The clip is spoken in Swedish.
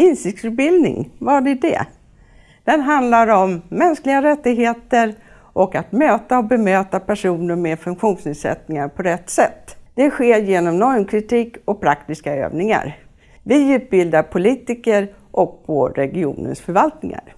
Insiktsutbildning, vad är det? Den handlar om mänskliga rättigheter och att möta och bemöta personer med funktionsnedsättningar på rätt sätt. Det sker genom normkritik och praktiska övningar. Vi utbildar politiker och på regionens förvaltningar.